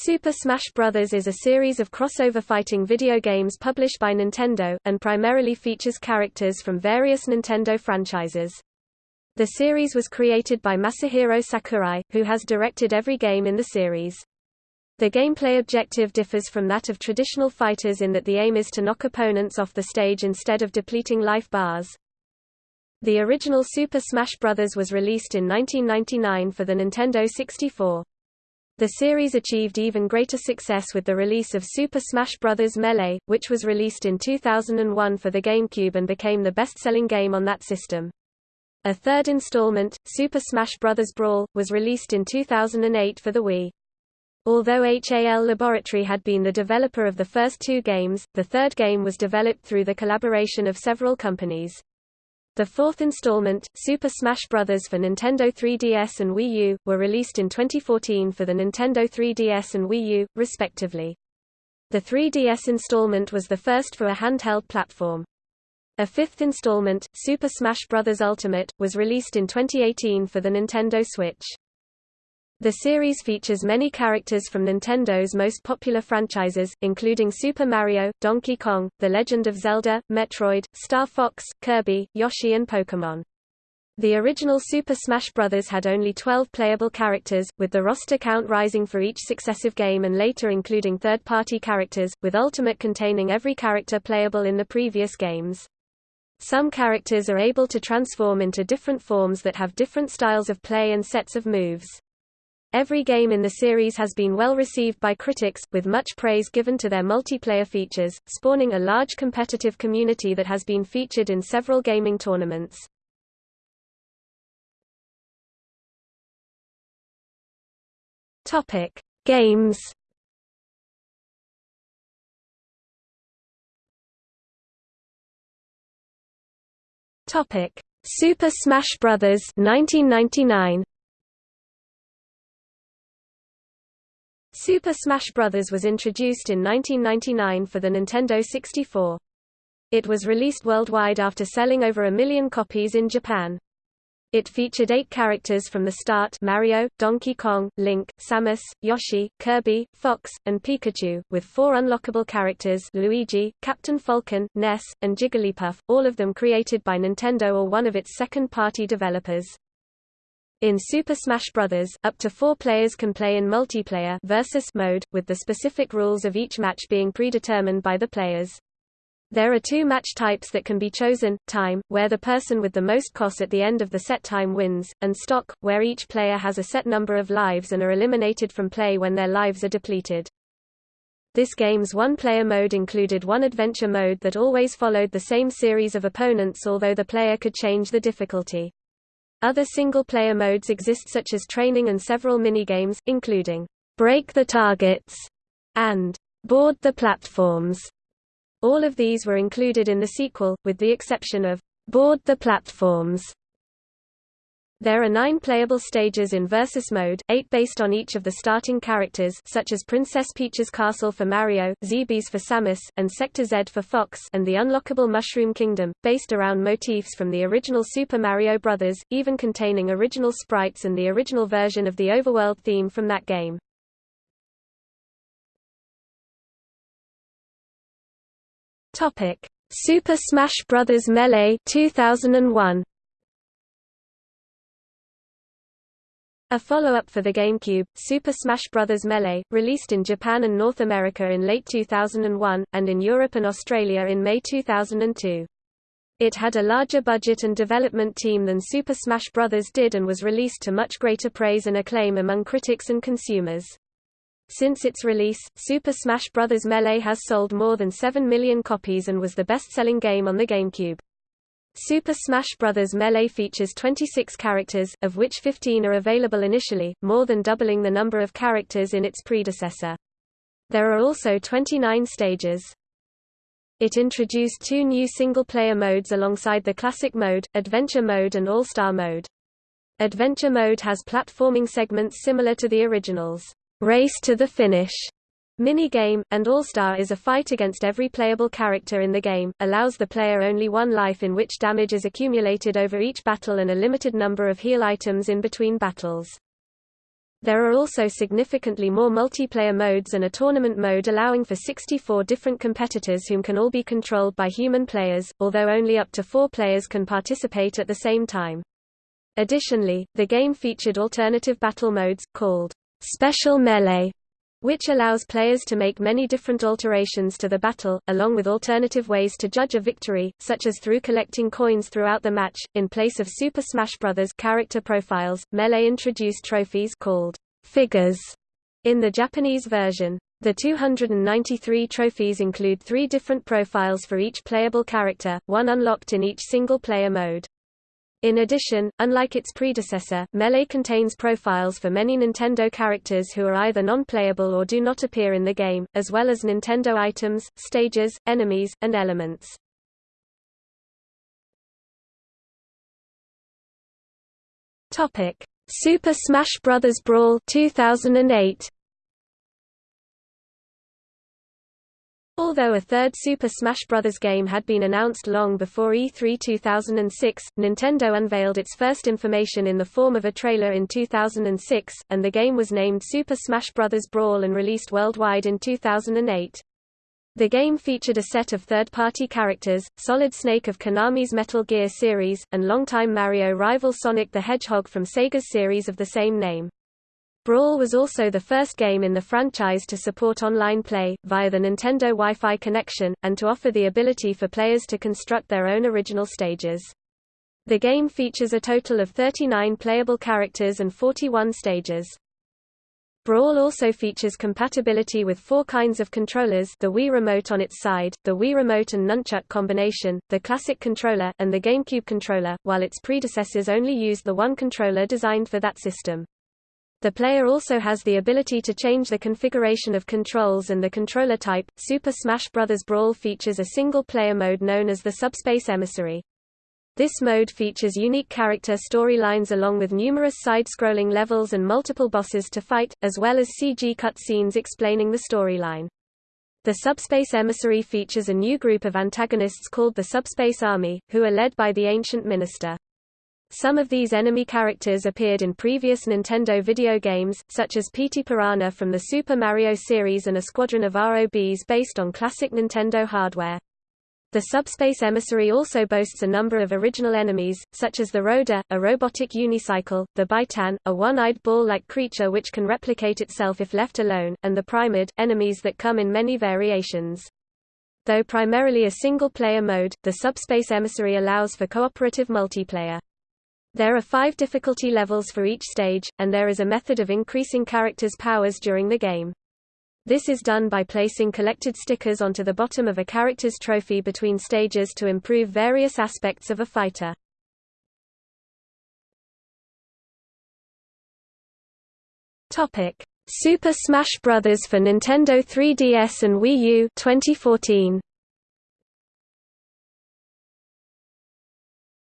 Super Smash Bros. is a series of crossover fighting video games published by Nintendo, and primarily features characters from various Nintendo franchises. The series was created by Masahiro Sakurai, who has directed every game in the series. The gameplay objective differs from that of traditional fighters in that the aim is to knock opponents off the stage instead of depleting life bars. The original Super Smash Bros. was released in 1999 for the Nintendo 64. The series achieved even greater success with the release of Super Smash Bros. Melee, which was released in 2001 for the GameCube and became the best-selling game on that system. A third installment, Super Smash Bros. Brawl, was released in 2008 for the Wii. Although HAL Laboratory had been the developer of the first two games, the third game was developed through the collaboration of several companies. The fourth installment, Super Smash Bros. for Nintendo 3DS and Wii U, were released in 2014 for the Nintendo 3DS and Wii U, respectively. The 3DS installment was the first for a handheld platform. A fifth installment, Super Smash Bros. Ultimate, was released in 2018 for the Nintendo Switch. The series features many characters from Nintendo's most popular franchises, including Super Mario, Donkey Kong, The Legend of Zelda, Metroid, Star Fox, Kirby, Yoshi and Pokémon. The original Super Smash Bros. had only 12 playable characters, with the roster count rising for each successive game and later including third-party characters, with Ultimate containing every character playable in the previous games. Some characters are able to transform into different forms that have different styles of play and sets of moves. Every game in the series has been well received by critics, with much praise given to their multiplayer features, spawning a large competitive community that has been featured in several gaming tournaments. Topic: Games. Topic: Super Smash Bros. 1999. Super Smash Bros. was introduced in 1999 for the Nintendo 64. It was released worldwide after selling over a million copies in Japan. It featured eight characters from the start Mario, Donkey Kong, Link, Samus, Yoshi, Kirby, Fox, and Pikachu, with four unlockable characters Luigi, Captain Falcon, Ness, and Jigglypuff, all of them created by Nintendo or one of its second-party developers. In Super Smash Bros., up to four players can play in multiplayer versus mode, with the specific rules of each match being predetermined by the players. There are two match types that can be chosen, time, where the person with the most cost at the end of the set time wins, and stock, where each player has a set number of lives and are eliminated from play when their lives are depleted. This game's one-player mode included one adventure mode that always followed the same series of opponents although the player could change the difficulty. Other single-player modes exist such as training and several minigames, including Break the Targets and Board the Platforms. All of these were included in the sequel, with the exception of Board the Platforms, there are nine playable stages in Versus mode, eight based on each of the starting characters such as Princess Peach's Castle for Mario, Zebes for Samus, and Sector Z for Fox and the unlockable Mushroom Kingdom, based around motifs from the original Super Mario Bros., even containing original sprites and the original version of the overworld theme from that game. Super Smash Bros. Melee 2001. A follow-up for the GameCube, Super Smash Bros. Melee, released in Japan and North America in late 2001, and in Europe and Australia in May 2002. It had a larger budget and development team than Super Smash Bros. did and was released to much greater praise and acclaim among critics and consumers. Since its release, Super Smash Bros. Melee has sold more than 7 million copies and was the best-selling game on the GameCube. Super Smash Bros. Melee features 26 characters, of which 15 are available initially, more than doubling the number of characters in its predecessor. There are also 29 stages. It introduced two new single-player modes alongside the Classic mode, Adventure mode and All-Star mode. Adventure mode has platforming segments similar to the originals, Race to the Finish Minigame, and All-Star is a fight against every playable character in the game, allows the player only one life in which damage is accumulated over each battle and a limited number of heal items in between battles. There are also significantly more multiplayer modes and a tournament mode allowing for 64 different competitors whom can all be controlled by human players, although only up to four players can participate at the same time. Additionally, the game featured alternative battle modes, called Special Melee, which allows players to make many different alterations to the battle, along with alternative ways to judge a victory, such as through collecting coins throughout the match. In place of Super Smash Bros. character profiles, Melee introduced trophies called figures in the Japanese version. The 293 trophies include three different profiles for each playable character, one unlocked in each single-player mode. In addition, unlike its predecessor, Melee contains profiles for many Nintendo characters who are either non-playable or do not appear in the game, as well as Nintendo items, stages, enemies, and elements. Topic: Super Smash Bros. Brawl 2008. Although a third Super Smash Bros. game had been announced long before E3 2006, Nintendo unveiled its first information in the form of a trailer in 2006, and the game was named Super Smash Bros. Brawl and released worldwide in 2008. The game featured a set of third-party characters, Solid Snake of Konami's Metal Gear series, and longtime Mario rival Sonic the Hedgehog from Sega's series of the same name. Brawl was also the first game in the franchise to support online play, via the Nintendo Wi-Fi connection, and to offer the ability for players to construct their own original stages. The game features a total of 39 playable characters and 41 stages. Brawl also features compatibility with four kinds of controllers the Wii Remote on its side, the Wii Remote and Nunchuk combination, the Classic controller, and the GameCube controller, while its predecessors only used the one controller designed for that system. The player also has the ability to change the configuration of controls and the controller type. Super Smash Bros. Brawl features a single-player mode known as the Subspace Emissary. This mode features unique character storylines along with numerous side-scrolling levels and multiple bosses to fight, as well as CG cutscenes explaining the storyline. The Subspace Emissary features a new group of antagonists called the Subspace Army, who are led by the Ancient Minister. Some of these enemy characters appeared in previous Nintendo video games, such as Petey Piranha from the Super Mario series and a squadron of ROBs based on classic Nintendo hardware. The Subspace Emissary also boasts a number of original enemies, such as the Roader, a robotic unicycle, the Bytan, a one-eyed ball-like creature which can replicate itself if left alone, and the Primid, enemies that come in many variations. Though primarily a single-player mode, the Subspace Emissary allows for cooperative multiplayer. There are five difficulty levels for each stage, and there is a method of increasing characters' powers during the game. This is done by placing collected stickers onto the bottom of a character's trophy between stages to improve various aspects of a fighter. Topic: Super Smash Bros. for Nintendo 3DS and Wii U 2014.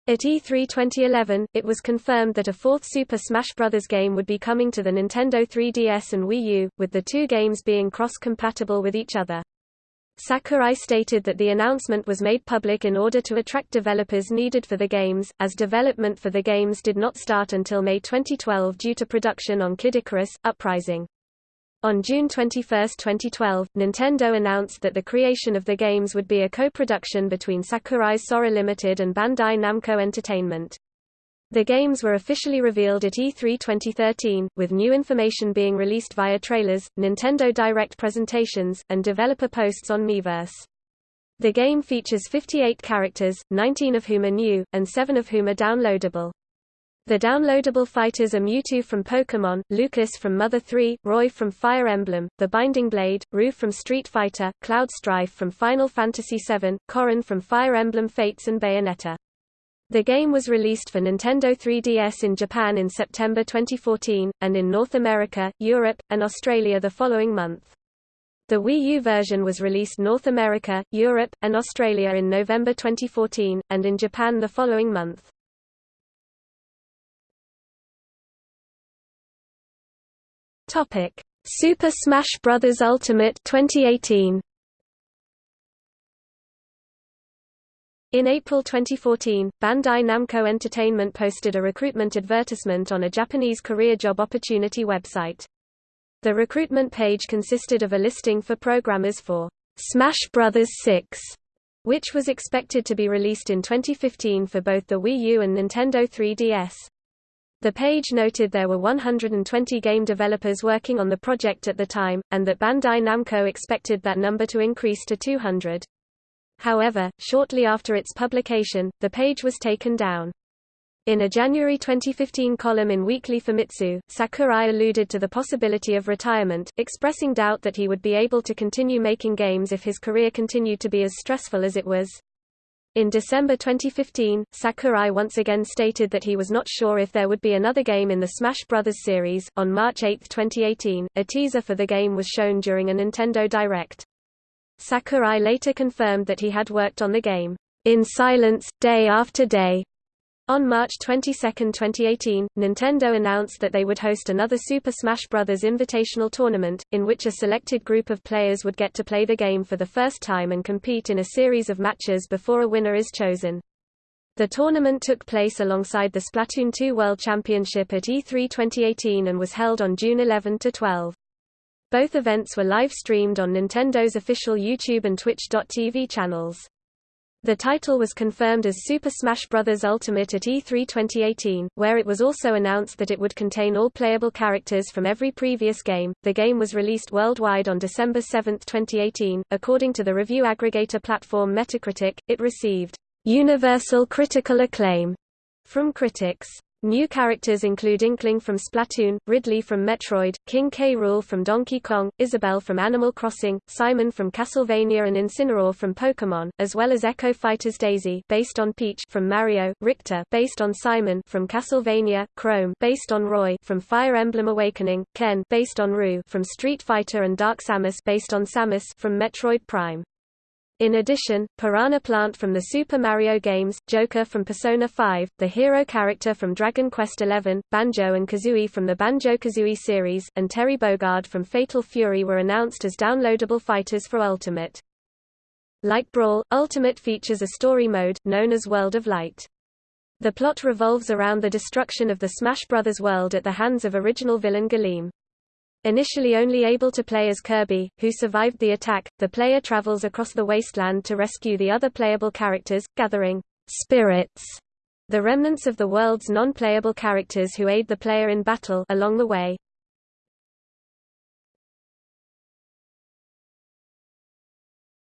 At E3 2011, it was confirmed that a fourth Super Smash Bros. game would be coming to the Nintendo 3DS and Wii U, with the two games being cross-compatible with each other. Sakurai stated that the announcement was made public in order to attract developers needed for the games, as development for the games did not start until May 2012 due to production on Kid Icarus, Uprising. On June 21, 2012, Nintendo announced that the creation of the games would be a co-production between Sakurai's Sora Limited and Bandai Namco Entertainment. The games were officially revealed at E3 2013, with new information being released via trailers, Nintendo Direct presentations, and developer posts on Miiverse. The game features 58 characters, 19 of whom are new, and 7 of whom are downloadable. The downloadable fighters are Mewtwo from Pokémon, Lucas from Mother 3, Roy from Fire Emblem, The Binding Blade, Ryu from Street Fighter, Cloud Strife from Final Fantasy VII, Corrin from Fire Emblem Fates and Bayonetta. The game was released for Nintendo 3DS in Japan in September 2014, and in North America, Europe, and Australia the following month. The Wii U version was released North America, Europe, and Australia in November 2014, and in Japan the following month. Topic: Super Smash Bros. Ultimate 2018. In April 2014, Bandai Namco Entertainment posted a recruitment advertisement on a Japanese career job opportunity website. The recruitment page consisted of a listing for programmers for Smash Bros. 6, which was expected to be released in 2015 for both the Wii U and Nintendo 3DS. The page noted there were 120 game developers working on the project at the time, and that Bandai Namco expected that number to increase to 200. However, shortly after its publication, the page was taken down. In a January 2015 column in Weekly Famitsu, Sakurai alluded to the possibility of retirement, expressing doubt that he would be able to continue making games if his career continued to be as stressful as it was. In December 2015, Sakurai once again stated that he was not sure if there would be another game in the Smash Bros. series. On March 8, 2018, a teaser for the game was shown during a Nintendo Direct. Sakurai later confirmed that he had worked on the game, in silence, day after day. On March 22, 2018, Nintendo announced that they would host another Super Smash Bros. Invitational tournament, in which a selected group of players would get to play the game for the first time and compete in a series of matches before a winner is chosen. The tournament took place alongside the Splatoon 2 World Championship at E3 2018 and was held on June 11 to 12. Both events were live-streamed on Nintendo's official YouTube and Twitch.tv channels. The title was confirmed as Super Smash Bros. Ultimate at E3 2018, where it was also announced that it would contain all playable characters from every previous game. The game was released worldwide on December 7, 2018. According to the review aggregator platform Metacritic, it received universal critical acclaim from critics. New characters include Inkling from Splatoon, Ridley from Metroid, King K. Rool from Donkey Kong, Isabelle from Animal Crossing, Simon from Castlevania and Incineroar from Pokémon, as well as Echo Fighters Daisy based on Peach from Mario, Richter based on Simon from Castlevania, Chrom based on Roy from Fire Emblem Awakening, Ken based on Ryu from Street Fighter and Dark Samus based on Samus from Metroid Prime. In addition, Piranha Plant from the Super Mario games, Joker from Persona 5, the hero character from Dragon Quest XI, Banjo and Kazooie from the Banjo-Kazooie series, and Terry Bogard from Fatal Fury were announced as downloadable fighters for Ultimate. Like Brawl, Ultimate features a story mode, known as World of Light. The plot revolves around the destruction of the Smash Bros. world at the hands of original villain Galeem. Initially only able to play as Kirby, who survived the attack, the player travels across the wasteland to rescue the other playable characters, gathering spirits, the remnants of the world's non-playable characters who aid the player in battle along the way.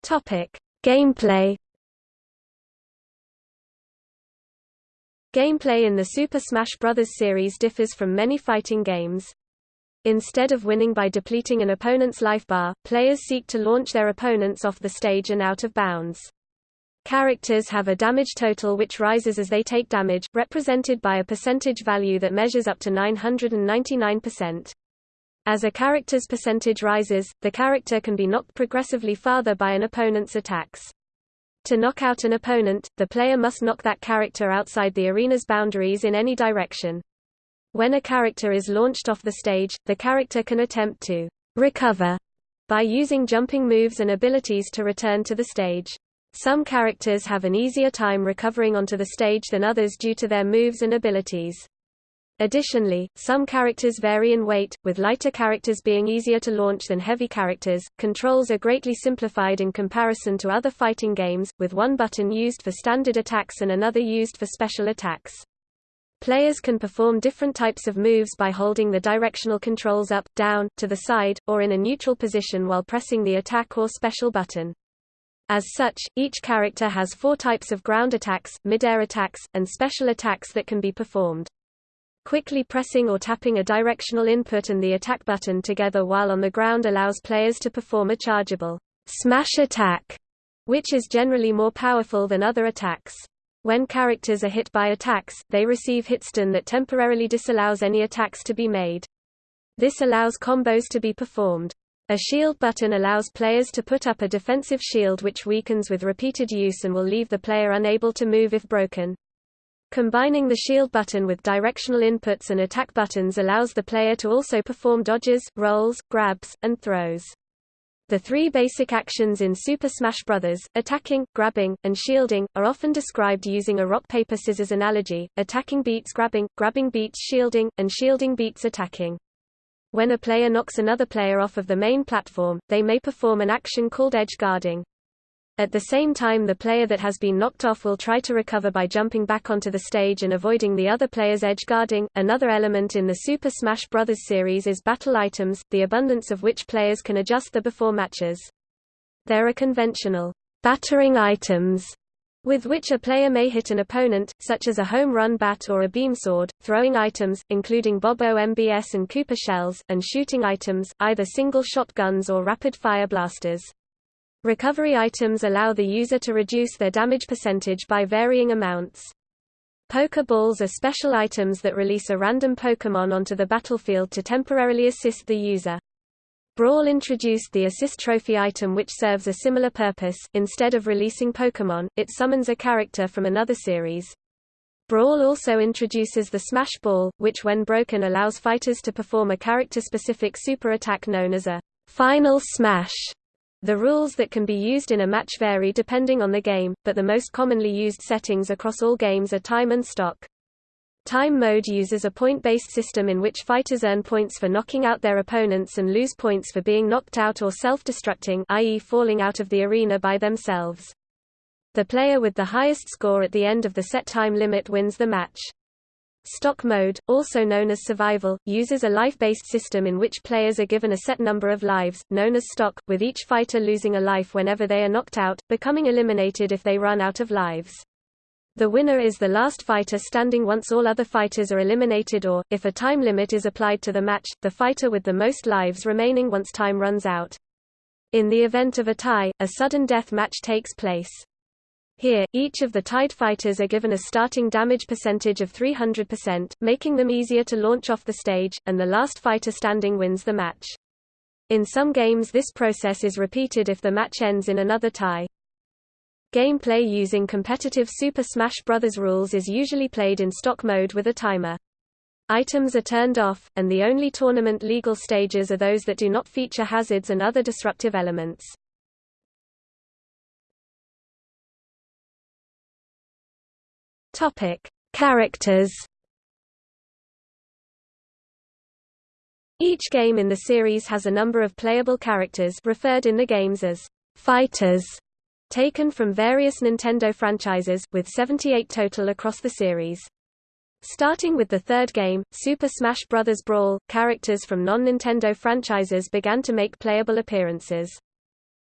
Topic: Gameplay Gameplay in the Super Smash Bros. series differs from many fighting games. Instead of winning by depleting an opponent's life bar, players seek to launch their opponents off the stage and out of bounds. Characters have a damage total which rises as they take damage, represented by a percentage value that measures up to 999%. As a character's percentage rises, the character can be knocked progressively farther by an opponent's attacks. To knock out an opponent, the player must knock that character outside the arena's boundaries in any direction. When a character is launched off the stage, the character can attempt to recover by using jumping moves and abilities to return to the stage. Some characters have an easier time recovering onto the stage than others due to their moves and abilities. Additionally, some characters vary in weight, with lighter characters being easier to launch than heavy characters. Controls are greatly simplified in comparison to other fighting games, with one button used for standard attacks and another used for special attacks. Players can perform different types of moves by holding the directional controls up, down, to the side, or in a neutral position while pressing the attack or special button. As such, each character has four types of ground attacks, mid-air attacks, and special attacks that can be performed. Quickly pressing or tapping a directional input and the attack button together while on the ground allows players to perform a chargeable smash attack, which is generally more powerful than other attacks. When characters are hit by attacks, they receive hitstun that temporarily disallows any attacks to be made. This allows combos to be performed. A shield button allows players to put up a defensive shield which weakens with repeated use and will leave the player unable to move if broken. Combining the shield button with directional inputs and attack buttons allows the player to also perform dodges, rolls, grabs, and throws. The three basic actions in Super Smash Bros., attacking, grabbing, and shielding, are often described using a rock-paper-scissors analogy, attacking beats grabbing, grabbing beats shielding, and shielding beats attacking. When a player knocks another player off of the main platform, they may perform an action called edge guarding. At the same time the player that has been knocked off will try to recover by jumping back onto the stage and avoiding the other player's edge guarding. Another element in the Super Smash Bros. series is battle items, the abundance of which players can adjust the before matches. There are conventional battering items with which a player may hit an opponent, such as a home run bat or a beam sword, throwing items, including Bob-omb MBS and Koopa shells, and shooting items, either single shotguns or rapid-fire blasters. Recovery items allow the user to reduce their damage percentage by varying amounts. Poké Balls are special items that release a random Pokémon onto the battlefield to temporarily assist the user. Brawl introduced the Assist Trophy item which serves a similar purpose, instead of releasing Pokémon, it summons a character from another series. Brawl also introduces the Smash Ball, which when broken allows fighters to perform a character-specific super attack known as a Final Smash. The rules that can be used in a match vary depending on the game, but the most commonly used settings across all games are time and stock. Time mode uses a point-based system in which fighters earn points for knocking out their opponents and lose points for being knocked out or self-destructing i.e. falling out of the arena by themselves. The player with the highest score at the end of the set time limit wins the match. Stock mode, also known as survival, uses a life-based system in which players are given a set number of lives, known as stock, with each fighter losing a life whenever they are knocked out, becoming eliminated if they run out of lives. The winner is the last fighter standing once all other fighters are eliminated or, if a time limit is applied to the match, the fighter with the most lives remaining once time runs out. In the event of a tie, a sudden death match takes place. Here, each of the tied fighters are given a starting damage percentage of 300%, making them easier to launch off the stage, and the last fighter standing wins the match. In some games this process is repeated if the match ends in another tie. Gameplay using competitive Super Smash Bros. rules is usually played in stock mode with a timer. Items are turned off, and the only tournament legal stages are those that do not feature hazards and other disruptive elements. Topic: Characters. Each game in the series has a number of playable characters referred in the games as fighters, taken from various Nintendo franchises, with 78 total across the series. Starting with the third game, Super Smash Bros. Brawl, characters from non-Nintendo franchises began to make playable appearances.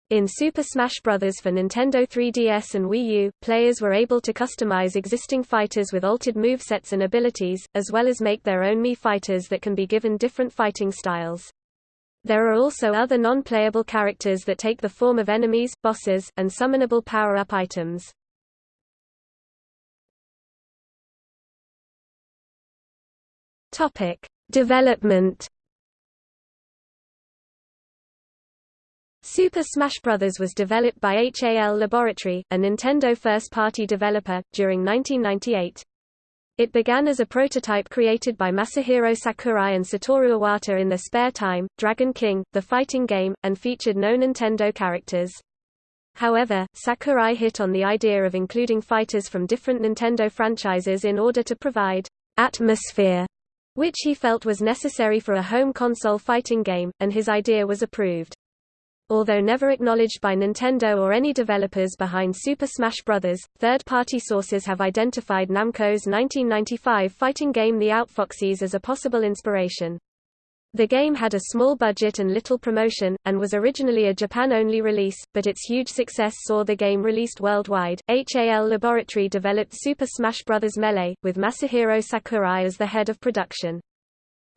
In Super Smash Bros. for Nintendo 3DS and Wii U, players were able to customize existing fighters with altered movesets and abilities, as well as make their own Mii fighters that can be given different fighting styles. There are also other non-playable characters that take the form of enemies, bosses, and summonable power-up items. Development Super Smash Bros. was developed by HAL Laboratory, a Nintendo first-party developer, during 1998. It began as a prototype created by Masahiro Sakurai and Satoru Iwata in their spare time, Dragon King, the fighting game, and featured no Nintendo characters. However, Sakurai hit on the idea of including fighters from different Nintendo franchises in order to provide atmosphere, which he felt was necessary for a home console fighting game, and his idea was approved. Although never acknowledged by Nintendo or any developers behind Super Smash Bros., third-party sources have identified Namco's 1995 fighting game The Outfoxies as a possible inspiration. The game had a small budget and little promotion, and was originally a Japan-only release, but its huge success saw the game released worldwide. HAL Laboratory developed Super Smash Bros. Melee, with Masahiro Sakurai as the head of production.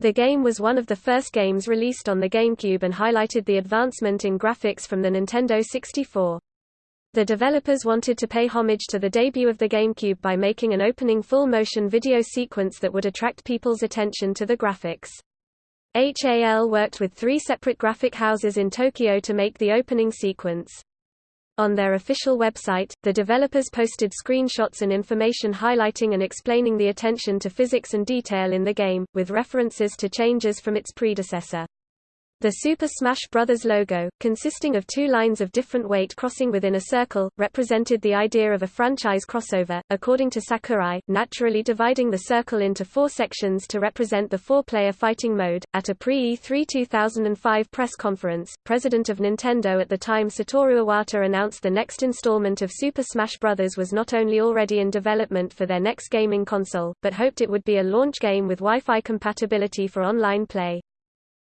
The game was one of the first games released on the GameCube and highlighted the advancement in graphics from the Nintendo 64. The developers wanted to pay homage to the debut of the GameCube by making an opening full-motion video sequence that would attract people's attention to the graphics. HAL worked with three separate graphic houses in Tokyo to make the opening sequence. On their official website, the developers posted screenshots and information highlighting and explaining the attention to physics and detail in the game, with references to changes from its predecessor. The Super Smash Bros. logo, consisting of two lines of different weight crossing within a circle, represented the idea of a franchise crossover, according to Sakurai, naturally dividing the circle into four sections to represent the four-player fighting mode. At a pre-E3 2005 press conference, president of Nintendo at the time Satoru Iwata announced the next installment of Super Smash Bros. was not only already in development for their next gaming console, but hoped it would be a launch game with Wi-Fi compatibility for online play.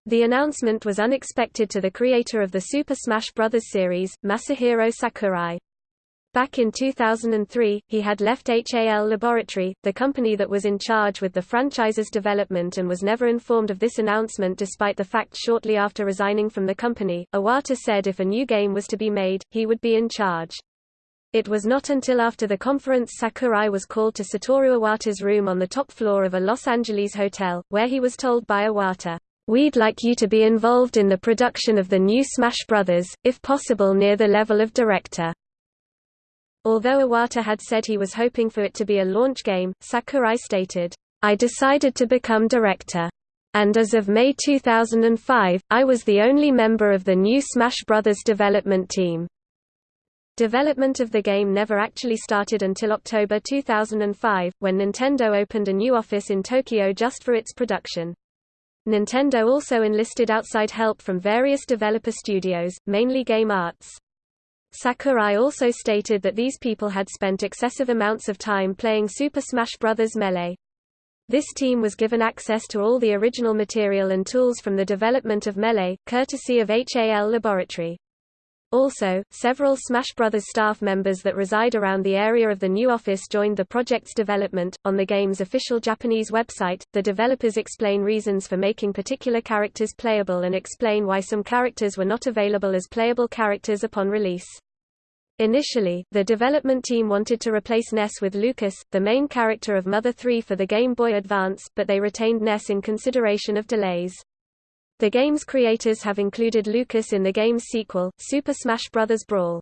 The announcement was unexpected to the creator of the Super Smash Bros. series, Masahiro Sakurai. Back in 2003, he had left HAL Laboratory, the company that was in charge with the franchise's development and was never informed of this announcement despite the fact shortly after resigning from the company, Iwata said if a new game was to be made, he would be in charge. It was not until after the conference Sakurai was called to Satoru Iwata's room on the top floor of a Los Angeles hotel, where he was told by Iwata, We'd like you to be involved in the production of the new Smash Brothers, if possible near the level of director. Although Iwata had said he was hoping for it to be a launch game, Sakurai stated, I decided to become director. And as of May 2005, I was the only member of the new Smash Brothers development team. Development of the game never actually started until October 2005, when Nintendo opened a new office in Tokyo just for its production. Nintendo also enlisted outside help from various developer studios, mainly Game Arts. Sakurai also stated that these people had spent excessive amounts of time playing Super Smash Bros. Melee. This team was given access to all the original material and tools from the development of Melee, courtesy of HAL Laboratory. Also, several Smash Bros. staff members that reside around the area of the new office joined the project's development. On the game's official Japanese website, the developers explain reasons for making particular characters playable and explain why some characters were not available as playable characters upon release. Initially, the development team wanted to replace Ness with Lucas, the main character of Mother 3 for the Game Boy Advance, but they retained Ness in consideration of delays. The game's creators have included Lucas in the game's sequel, Super Smash Bros. Brawl.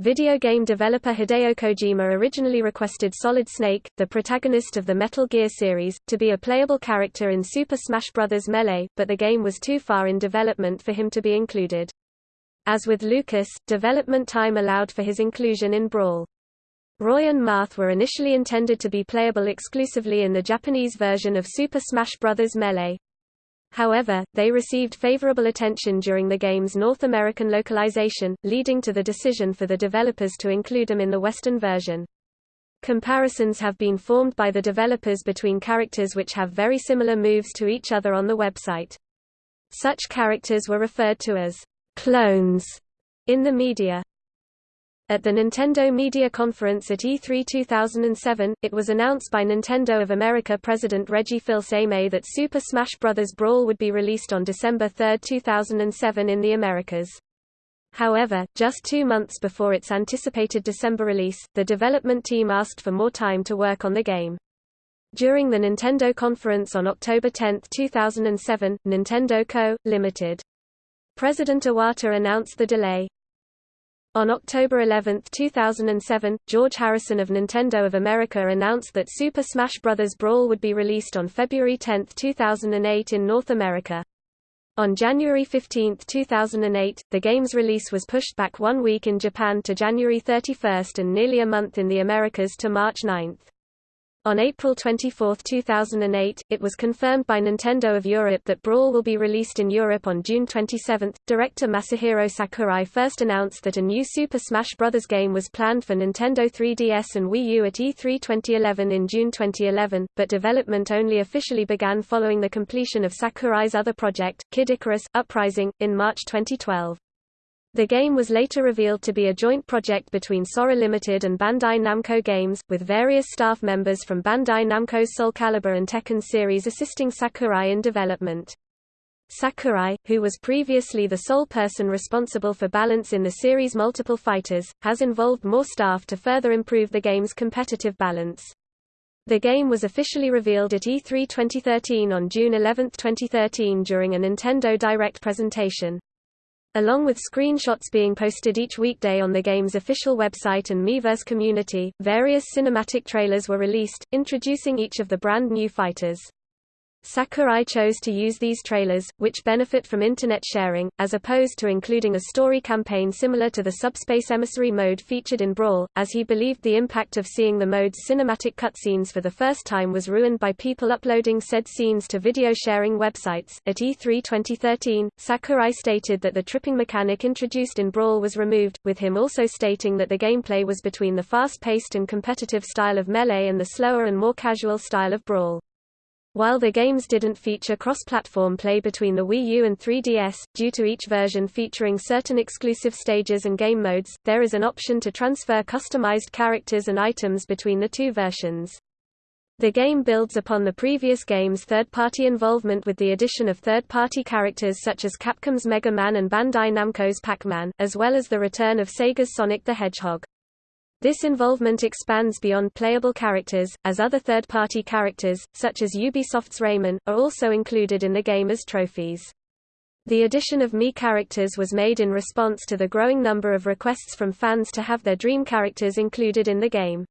Video game developer Hideo Kojima originally requested Solid Snake, the protagonist of the Metal Gear series, to be a playable character in Super Smash Bros. Melee, but the game was too far in development for him to be included. As with Lucas, development time allowed for his inclusion in Brawl. Roy and Marth were initially intended to be playable exclusively in the Japanese version of Super Smash Bros. Melee. However, they received favorable attention during the game's North American localization, leading to the decision for the developers to include them in the Western version. Comparisons have been formed by the developers between characters which have very similar moves to each other on the website. Such characters were referred to as clones in the media. At the Nintendo Media Conference at E3 2007, it was announced by Nintendo of America President Reggie Fils-Aimé that Super Smash Bros. Brawl would be released on December 3, 2007 in the Americas. However, just two months before its anticipated December release, the development team asked for more time to work on the game. During the Nintendo conference on October 10, 2007, Nintendo Co., Ltd. President Iwata announced the delay, on October 11, 2007, George Harrison of Nintendo of America announced that Super Smash Bros. Brawl would be released on February 10, 2008 in North America. On January 15, 2008, the game's release was pushed back one week in Japan to January 31 and nearly a month in the Americas to March 9. On April 24, 2008, it was confirmed by Nintendo of Europe that Brawl will be released in Europe on June 27. Director Masahiro Sakurai first announced that a new Super Smash Bros. game was planned for Nintendo 3DS and Wii U at E3 2011 in June 2011, but development only officially began following the completion of Sakurai's other project, Kid Icarus Uprising, in March 2012. The game was later revealed to be a joint project between Sora Limited and Bandai Namco Games, with various staff members from Bandai Namco's Soul Calibur and Tekken series assisting Sakurai in development. Sakurai, who was previously the sole person responsible for balance in the series' multiple fighters, has involved more staff to further improve the game's competitive balance. The game was officially revealed at E3 2013 on June 11, 2013 during a Nintendo Direct presentation. Along with screenshots being posted each weekday on the game's official website and Miiverse community, various cinematic trailers were released, introducing each of the brand new fighters. Sakurai chose to use these trailers, which benefit from internet sharing, as opposed to including a story campaign similar to the Subspace Emissary mode featured in Brawl, as he believed the impact of seeing the mode's cinematic cutscenes for the first time was ruined by people uploading said scenes to video sharing websites. At E3 2013, Sakurai stated that the tripping mechanic introduced in Brawl was removed, with him also stating that the gameplay was between the fast-paced and competitive style of Melee and the slower and more casual style of Brawl. While the games didn't feature cross-platform play between the Wii U and 3DS, due to each version featuring certain exclusive stages and game modes, there is an option to transfer customized characters and items between the two versions. The game builds upon the previous game's third-party involvement with the addition of third-party characters such as Capcom's Mega Man and Bandai Namco's Pac-Man, as well as the return of Sega's Sonic the Hedgehog. This involvement expands beyond playable characters, as other third-party characters, such as Ubisoft's Rayman, are also included in the game as trophies. The addition of Mii characters was made in response to the growing number of requests from fans to have their dream characters included in the game.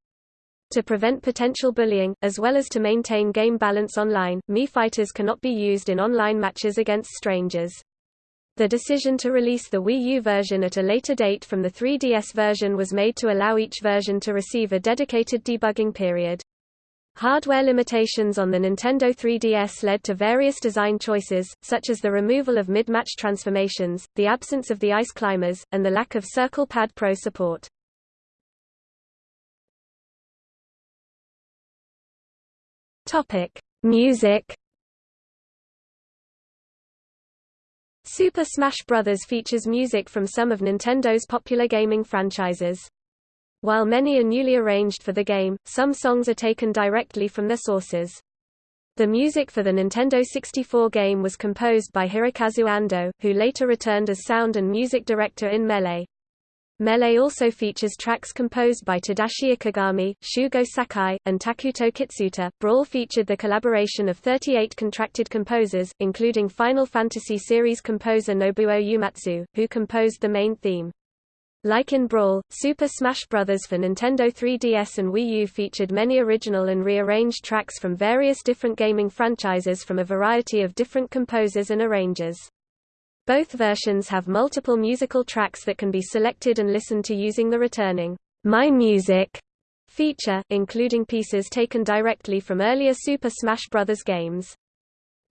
To prevent potential bullying, as well as to maintain game balance online, Mii fighters cannot be used in online matches against strangers. The decision to release the Wii U version at a later date from the 3DS version was made to allow each version to receive a dedicated debugging period. Hardware limitations on the Nintendo 3DS led to various design choices, such as the removal of mid-match transformations, the absence of the ice climbers, and the lack of Circle Pad Pro support. Music Super Smash Bros. features music from some of Nintendo's popular gaming franchises. While many are newly arranged for the game, some songs are taken directly from their sources. The music for the Nintendo 64 game was composed by Hirokazu Ando, who later returned as sound and music director in Melee. Melee also features tracks composed by Tadashi Ikegami, Shogo Sakai, and Takuto Kitsuta. Brawl featured the collaboration of 38 contracted composers, including Final Fantasy series composer Nobuo Uematsu, who composed the main theme. Like in Brawl, Super Smash Bros. for Nintendo 3DS and Wii U featured many original and rearranged tracks from various different gaming franchises from a variety of different composers and arrangers. Both versions have multiple musical tracks that can be selected and listened to using the returning My Music feature, including pieces taken directly from earlier Super Smash Bros. games.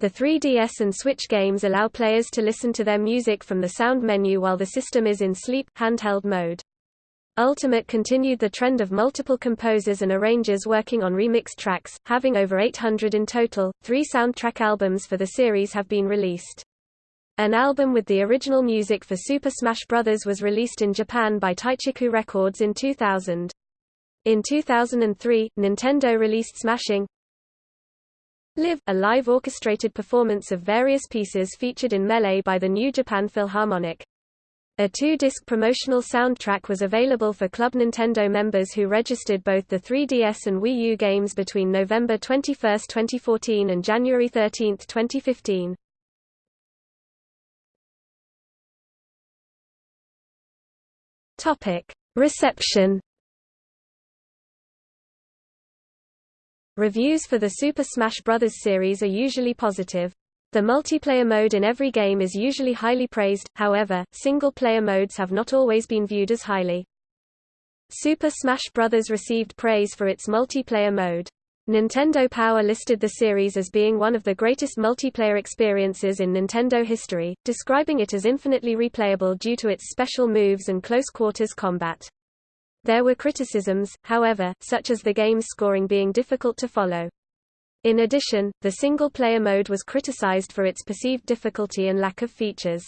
The 3DS and Switch games allow players to listen to their music from the sound menu while the system is in sleep handheld mode. Ultimate continued the trend of multiple composers and arrangers working on remixed tracks, having over 800 in total. Three soundtrack albums for the series have been released. An album with the original music for Super Smash Bros. was released in Japan by Teichiku Records in 2000. In 2003, Nintendo released Smashing Live, a live orchestrated performance of various pieces featured in Melee by the New Japan Philharmonic. A two-disc promotional soundtrack was available for Club Nintendo members who registered both the 3DS and Wii U games between November 21, 2014 and January 13, 2015. Topic: Reception. Reviews for the Super Smash Bros. series are usually positive. The multiplayer mode in every game is usually highly praised, however, single-player modes have not always been viewed as highly. Super Smash Bros. received praise for its multiplayer mode. Nintendo Power listed the series as being one of the greatest multiplayer experiences in Nintendo history, describing it as infinitely replayable due to its special moves and close-quarters combat. There were criticisms, however, such as the game's scoring being difficult to follow. In addition, the single-player mode was criticized for its perceived difficulty and lack of features.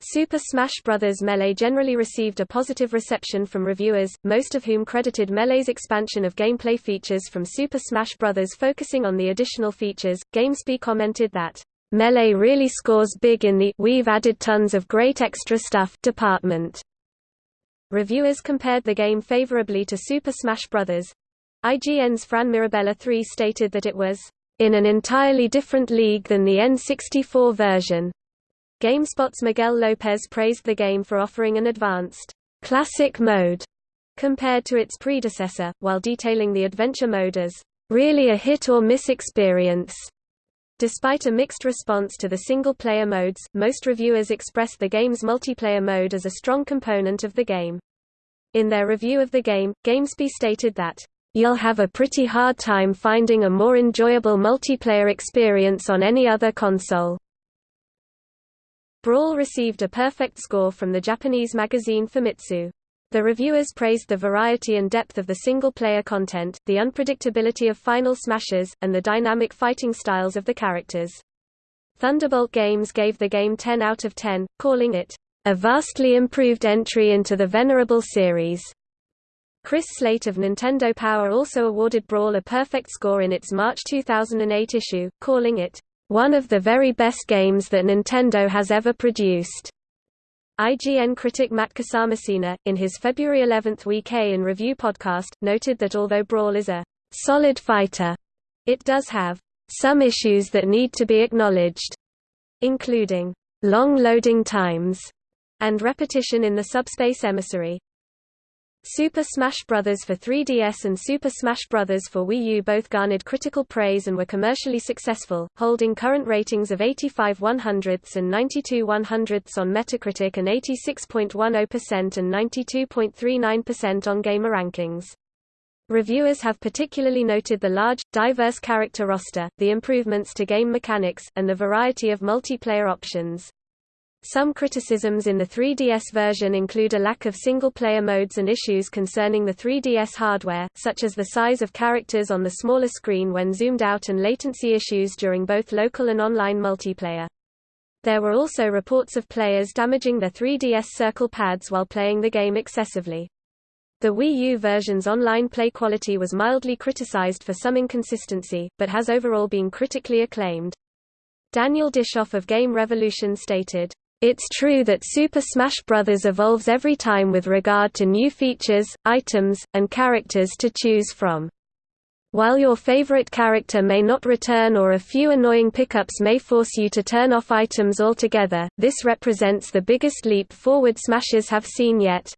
Super Smash Bros. Melee generally received a positive reception from reviewers, most of whom credited Melee's expansion of gameplay features from Super Smash Bros. focusing on the additional features. GameSpy commented that, Melee really scores big in the we've added tons of great extra stuff department. Reviewers compared the game favorably to Super Smash Bros. IGN's Fran Mirabella 3 stated that it was in an entirely different league than the N64 version. GameSpot's Miguel Lopez praised the game for offering an advanced, classic mode compared to its predecessor, while detailing the adventure mode as really a hit-or-miss experience. Despite a mixed response to the single-player modes, most reviewers expressed the game's multiplayer mode as a strong component of the game. In their review of the game, GameSpy stated that, "...you'll have a pretty hard time finding a more enjoyable multiplayer experience on any other console." Brawl received a perfect score from the Japanese magazine Famitsu. The reviewers praised the variety and depth of the single-player content, the unpredictability of final smashes, and the dynamic fighting styles of the characters. Thunderbolt Games gave the game 10 out of 10, calling it, "...a vastly improved entry into the venerable series." Chris Slate of Nintendo Power also awarded Brawl a perfect score in its March 2008 issue, calling it, "...one of the very best games that Nintendo has ever produced." IGN critic Matt Casamassina, in his February 11 Week in Review podcast, noted that although Brawl is a solid fighter, it does have some issues that need to be acknowledged, including long loading times and repetition in the subspace emissary. Super Smash Bros. for 3DS and Super Smash Bros. for Wii U both garnered critical praise and were commercially successful, holding current ratings of 85 100ths and 92 100ths on Metacritic and 86.10% and 92.39% on GamerRankings. Reviewers have particularly noted the large, diverse character roster, the improvements to game mechanics, and the variety of multiplayer options. Some criticisms in the 3DS version include a lack of single-player modes and issues concerning the 3DS hardware, such as the size of characters on the smaller screen when zoomed out and latency issues during both local and online multiplayer. There were also reports of players damaging their 3DS circle pads while playing the game excessively. The Wii U version's online play quality was mildly criticized for some inconsistency, but has overall been critically acclaimed. Daniel Bischoff of Game Revolution stated, it's true that Super Smash Bros. evolves every time with regard to new features, items, and characters to choose from. While your favorite character may not return or a few annoying pickups may force you to turn off items altogether, this represents the biggest leap forward Smashers have seen yet.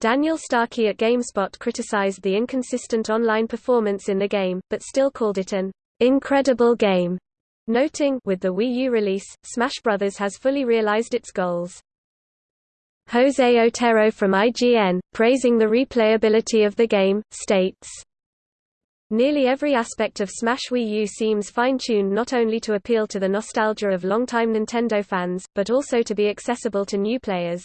Daniel Starkey at GameSpot criticized the inconsistent online performance in the game, but still called it an incredible game. Noting with the Wii U release, Smash Bros. has fully realized its goals. Jose Otero from IGN, praising the replayability of the game, states, Nearly every aspect of Smash Wii U seems fine-tuned not only to appeal to the nostalgia of longtime Nintendo fans, but also to be accessible to new players.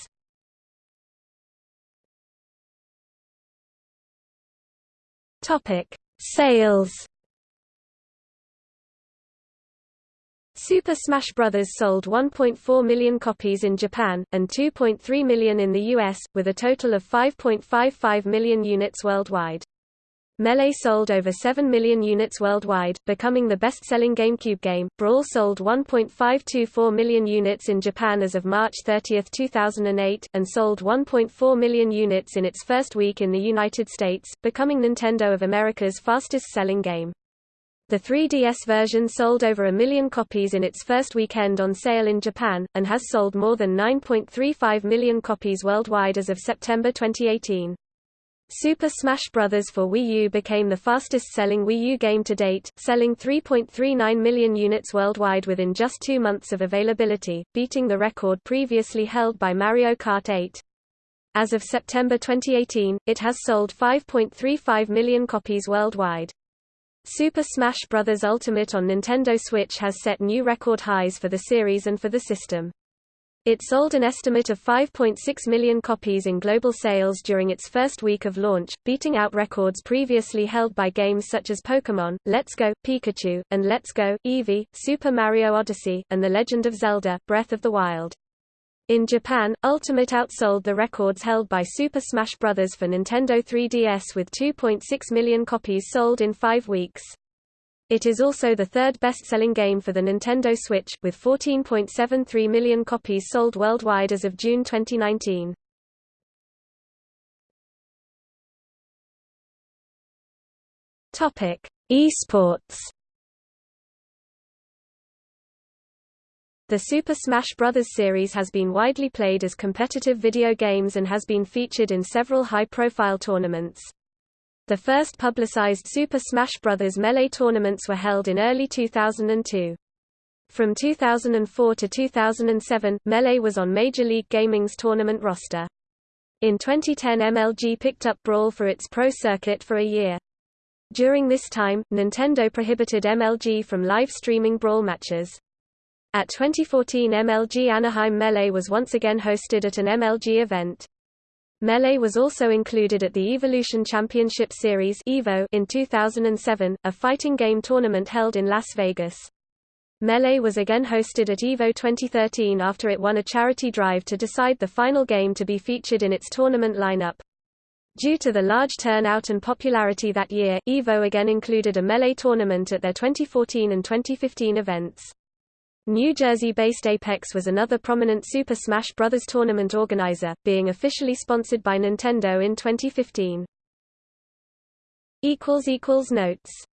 Sales Super Smash Bros. sold 1.4 million copies in Japan, and 2.3 million in the US, with a total of 5.55 million units worldwide. Melee sold over 7 million units worldwide, becoming the best-selling GameCube game. Brawl sold 1.524 million units in Japan as of March 30, 2008, and sold 1.4 million units in its first week in the United States, becoming Nintendo of America's fastest-selling game. The 3DS version sold over a million copies in its first weekend on sale in Japan, and has sold more than 9.35 million copies worldwide as of September 2018. Super Smash Bros. for Wii U became the fastest-selling Wii U game to date, selling 3.39 million units worldwide within just two months of availability, beating the record previously held by Mario Kart 8. As of September 2018, it has sold 5.35 million copies worldwide. Super Smash Bros. Ultimate on Nintendo Switch has set new record highs for the series and for the system. It sold an estimate of 5.6 million copies in global sales during its first week of launch, beating out records previously held by games such as Pokémon, Let's Go, Pikachu, and Let's Go, Eevee, Super Mario Odyssey, and The Legend of Zelda, Breath of the Wild. In Japan, Ultimate outsold the records held by Super Smash Bros. for Nintendo 3DS with 2.6 million copies sold in five weeks. It is also the third best-selling game for the Nintendo Switch, with 14.73 million copies sold worldwide as of June 2019. Esports The Super Smash Bros. series has been widely played as competitive video games and has been featured in several high-profile tournaments. The first publicized Super Smash Bros. Melee tournaments were held in early 2002. From 2004 to 2007, Melee was on Major League Gaming's tournament roster. In 2010 MLG picked up Brawl for its pro circuit for a year. During this time, Nintendo prohibited MLG from live streaming Brawl matches. At 2014 MLG Anaheim Melee was once again hosted at an MLG event. Melee was also included at the Evolution Championship Series in 2007, a fighting game tournament held in Las Vegas. Melee was again hosted at EVO 2013 after it won a charity drive to decide the final game to be featured in its tournament lineup. Due to the large turnout and popularity that year, EVO again included a Melee tournament at their 2014 and 2015 events. New Jersey-based Apex was another prominent Super Smash Bros. tournament organizer, being officially sponsored by Nintendo in 2015. Notes